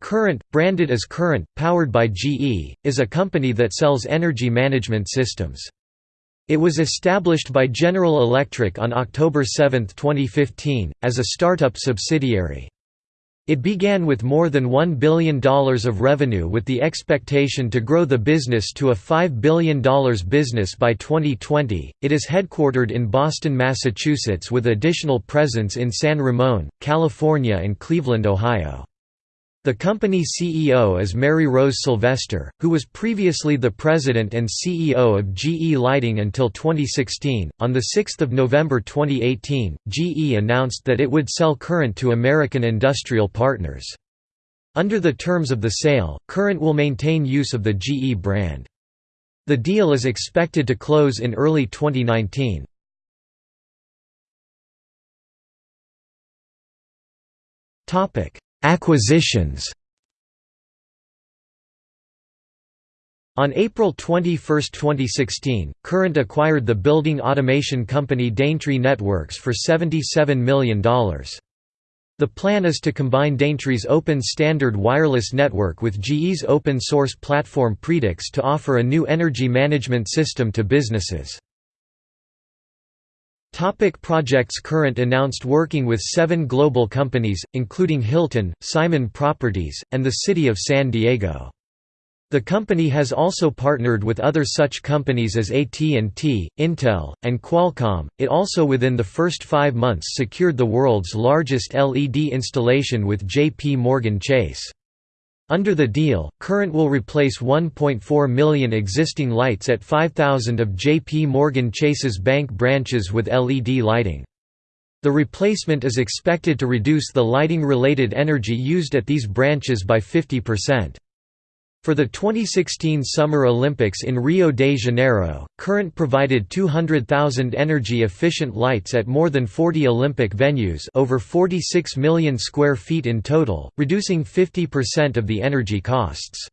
Current, branded as Current, powered by GE, is a company that sells energy management systems. It was established by General Electric on October 7, 2015, as a startup subsidiary. It began with more than $1 billion of revenue with the expectation to grow the business to a $5 billion business by 2020. It is headquartered in Boston, Massachusetts with additional presence in San Ramon, California and Cleveland, Ohio. The company's CEO is Maryrose Sylvester, who was previously the president and CEO of GE Lighting until 2016. On the 6th of November 2018, GE announced that it would sell Current to American Industrial Partners. Under the terms of the sale, Current will maintain use of the GE brand. The deal is expected to close in early 2019. Topic: Acquisitions On April 21, 2016, Current acquired the building automation company Daintree Networks for $77 million. The plan is to combine Daintree's open standard wireless network with GE's open-source platform Predix to offer a new energy management system to businesses. Topic projects Current announced working with seven global companies, including Hilton, Simon Properties, and the City of San Diego. The company has also partnered with other such companies as AT&T, Intel, and Qualcomm. It also within the first 5 months secured the world's largest LED installation with JP Morgan Chase. Under the deal, Current will replace 1.4 million existing lights at 5,000 of JP Morgan Chase's bank branches with LED lighting. The replacement is expected to reduce the lighting-related energy used at these branches by 50%. For the 2016 Summer Olympics in Rio de Janeiro, Current provided 200,000 energy-efficient lights at more than 40 Olympic venues over 46 million square feet in total, reducing 50% of the energy costs.